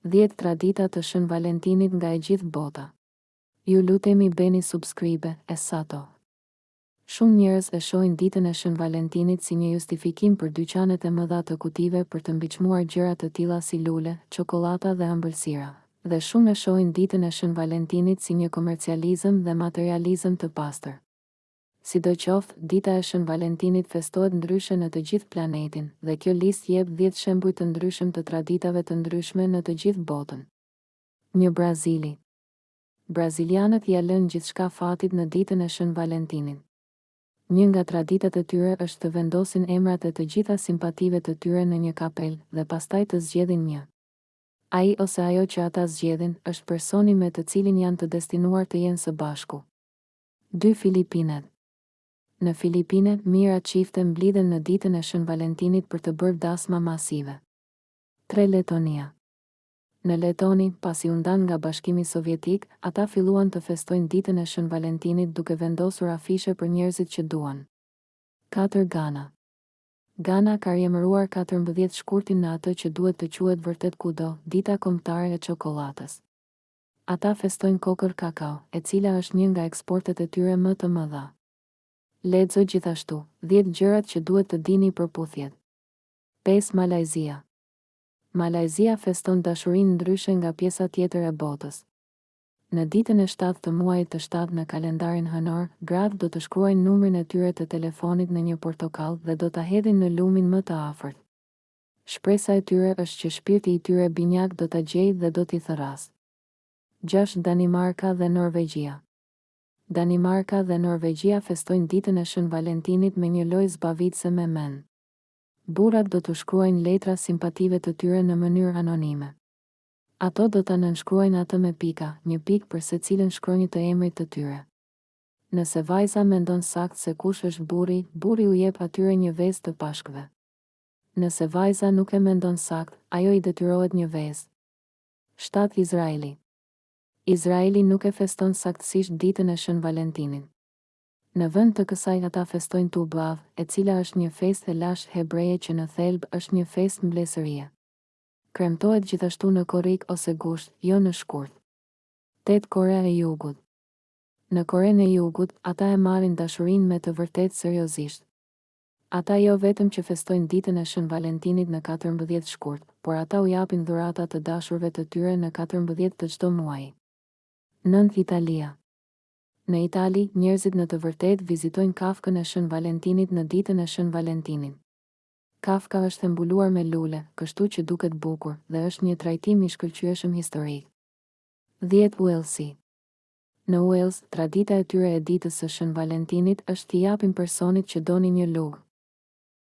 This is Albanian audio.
Dhjetë tradita të Shën Valentinit nga e gjithë bota. Ju lutemi bëni subscribe e sato. Shumë njerëz e shohin ditën e Shën Valentinit si një justifikim për dyqanet e mëdha të kutive për të mbiçmuar gjëra të tilla si lule, çokollata dhe ëmbëlsira. Dhe shumë e shohin ditën e Shën Valentinit si një komercializëm dhe materializëm të pastër. Sidoqoftë, dita e Shën Valentinit festohet ndryshe në të gjithë planetin, dhe kjo listë jep dhjetë shembuj të ndryshëm të traditave të ndryshme në të gjithë botën. Një Brazili. Brazilianët ia lënë gjithçka fatit në ditën e Shën Valentinit. Një nga traditat e tyre është të vendosin emrat e të gjitha simpative të tyre në një kapelë, dhe pastaj të zgjedhin një. Ai ose ajo që ata zgjedhin, është personi me të cilin janë të destinuar të jenë së bashku. Dy Filipinet Në Filipine, mijëra çifte mblidhen në ditën e Shën Valentinit për të bërë dasma masive. Tre Letonia Në Letoni, pasi u ndanë nga Bashkimi Sovjetik, ata filluan të festojnë ditën e Shën Valentinit duke vendosur afishe për njerëzit që duan. Katër Gana Gana ka riemëruar katërmbëdhjetë shkurtin në atë që duhet të quhet vërtet kudo, Dita Kombëtare e Çokollatës. Ata festojnë kokërr kakao, e cila është një nga eksportet e tyre më të mëdha. Lexo gjithashtu, Dhjetë gjërat që duhet të dini për puthjet. Pesë Malajzia Malajzia feston dashurinë ndryshe nga pjesa tjetër e botës. Në ditën e shtatë të muajit të shtatë në kalendarin hënor, gratë do të shkruajnë numrin e tyre të telefonit në një portokall dhe do ta hedhin në lumin më të afërt. Shpresa e tyre është që shpirti i tyre binjak do ta gjejë dhe do t'i thërrasë. Gjashtë Danimarka dhe Norvegjia Danimarka dhe Norvegjia festojnë ditën e Shën Valentinit me një lojë zbavitëse me mend. Burrat do t'u shkruajnë letra simpative të tyre në mënyrë anonime. Ato do ta nënshkruajnë atë me pika, një pikë për secilën shkronjë të emrit të tyre. Nëse vajza mendon saktë se kush është burri, burri u jep atyre një vezë të pashkëve. Nëse vajza nuk e mendon saktë, ajo i detyrohet një vezë. Shtatë Izraeli Izraeli nuk e feston saktësisht ditën e Shën Valentinit. Në vend të kësaj ata festojnë Tu B'Av, e cila është një festë e lashtë hebreje që në thelb është një festë mblesërie. Kremtohet gjithashtu në korrik ose gusht, jo në shkurt. Tetë Korea e Jugut Në Korenë e Jugut, ata e marrin dashurinë me të vërtetë seriozisht. Ata jo vetëm që festojnë ditën e Shën Valentinit në katërmbëdhjetë shkurt, por ata u japin dhurata të dashurve të tyre në katërmbëdhjetë të çdo muaji. Nëntë. Italia. Në Itali, njerëzit në të vërtetë vizitojnë kafkën e Shën Valentinit në ditën e Shën Valentinit. Kafka është e mbuluar me lule, kështu që duket bukur, dhe është një trajtim i shkëlqyeshëm historik. Dhjetë. Uells Në Uells, tradita e tyre e ditës së Shën Valentinit është t'i japin personit që doni një lugë.